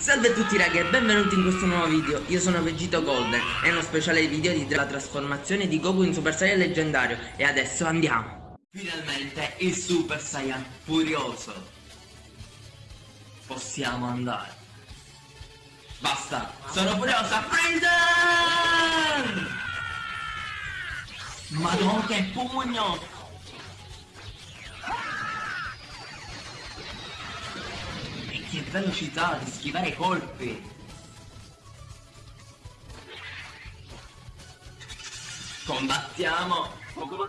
Salve a tutti ragazzi e benvenuti in questo nuovo video, io sono Vegito Golden, è uno speciale video di la trasformazione di Goku in Super Saiyan leggendario e adesso andiamo! Finalmente il Super Saiyan furioso! Possiamo andare! Basta, sono furiosa, Freezer! Madonna che pugno! Che velocità di schivare i colpi! Combattiamo!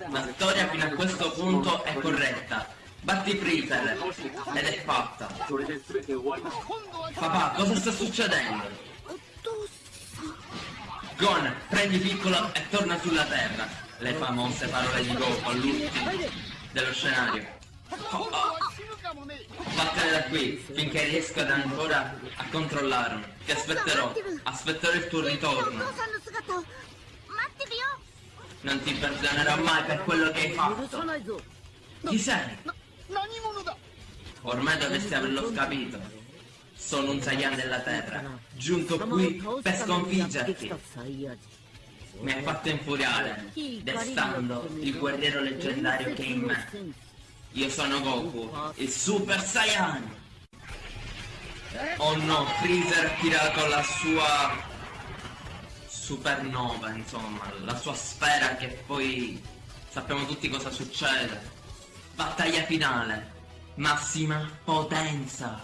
La storia fino a questo punto è corretta. Batti Freezer ed è fatta. Papà, cosa sta succedendo? Gon, prendi piccolo e torna sulla terra. Le famose parole di Goku all'ultimo dello scenario. Oh, oh. Vattene da qui, finché riesco ad ancora a controllarmi. Ti aspetterò, aspetterò il tuo ritorno. Non ti perdonerò mai per quello che hai fatto. Chi sei? Ormai dovresti averlo capito. Sono un Saiyan della Terra, giunto qui per sconfiggerti. Mi hai fatto infuriare, destando il guerriero leggendario che è in me. Io sono Goku, il Super Saiyan! Oh no, Freezer tira con la sua supernova, insomma, la sua sfera che poi sappiamo tutti cosa succede. Battaglia finale, massima potenza.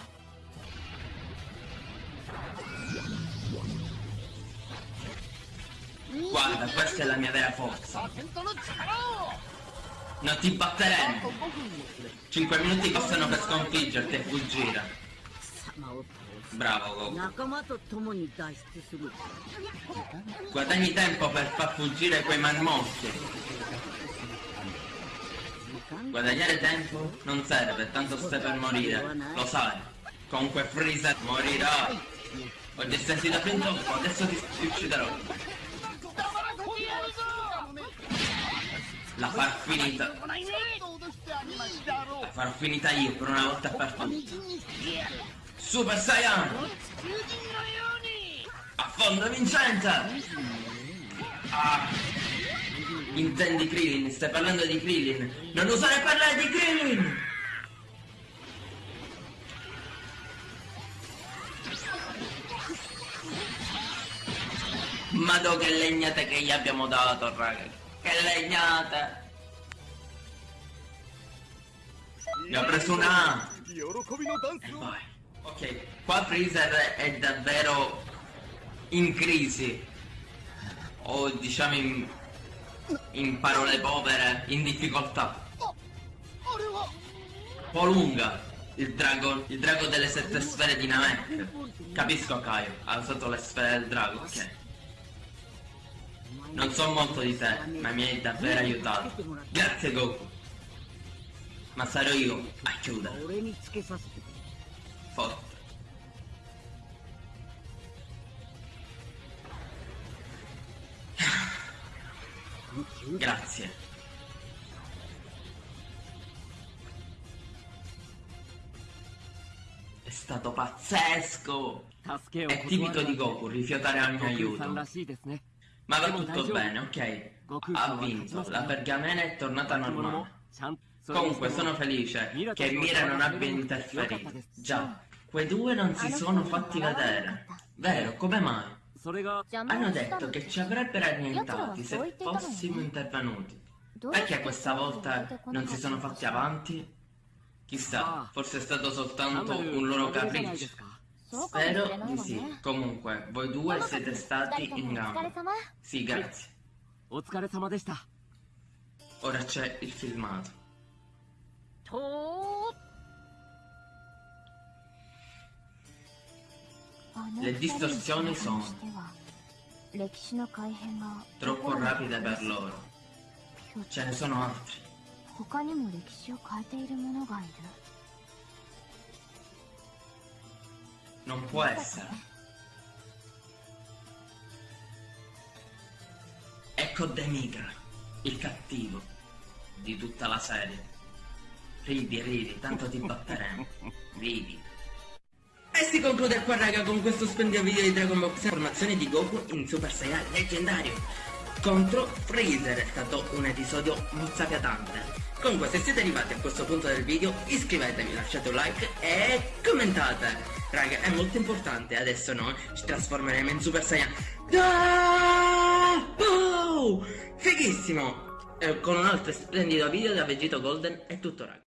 Guarda, questa è la mia vera forza. Non ti batteremo. 5 minuti bastano per sconfiggerti e fuggire. Bravo Goku. Guadagni tempo per far fuggire quei marmocchi. Guadagnare tempo non serve, tanto stai per morire. Lo sai. Comunque Freezer morirà. Oggi sentito fin troppo, adesso ti ucciderò. La far finita. La far finita io per una volta per tutte. Super Saiyan! Affondo vincente! Ah. Intendi Krillin? Stai parlando di Krillin? Non usare parlare di Krillin! Madò che legnate che gli abbiamo dato, raga! Legnate! Ne ho preso una! E vai. Ok, qua Freezer è davvero in crisi. O diciamo in, in parole povere, in difficoltà. Un po' lunga. Il drago, il drago delle sette sfere di Namek. Capisco Kaio, ha usato le sfere del drago, ok. Non so molto di te, ma mi hai davvero aiutato. Grazie Goku. Ma sarò io a chiudere. Forte. Grazie. È stato pazzesco! È tipico di Goku rifiutare il mio aiuto. Ma va tutto bene, ok? Ha vinto, la pergamena è tornata normale. Comunque sono felice che Mira non abbia interferito. Già, quei due non si sono fatti vedere. Vero, come mai? Hanno detto che ci avrebbero annientati se fossimo intervenuti. Perché questa volta non si sono fatti avanti? Chissà, forse è stato soltanto un loro capriccio. Spero di sì. Comunque, voi due siete stati in gamba. Sì, grazie. Ora c'è il filmato. Le distorsioni sono troppo rapide per loro. Ce ne sono altri. Non può essere. Ecco Demigra, il cattivo di tutta la serie. Ridi, ridi, tanto ti batteremo. Ridi. E si conclude qua raga con questo splendido video di Dragon Ball Formazione di Goku in Super Saiyan leggendario contro Freezer, è stato un episodio mozzafiatante. Comunque se siete arrivati a questo punto del video iscrivetevi, lasciate un like e commentate. Raga è molto importante, adesso noi ci trasformeremo in Super Saiyan. Ah! Oh! Fighissimo! Eh, con un altro splendido video da Vegito Golden è tutto raga.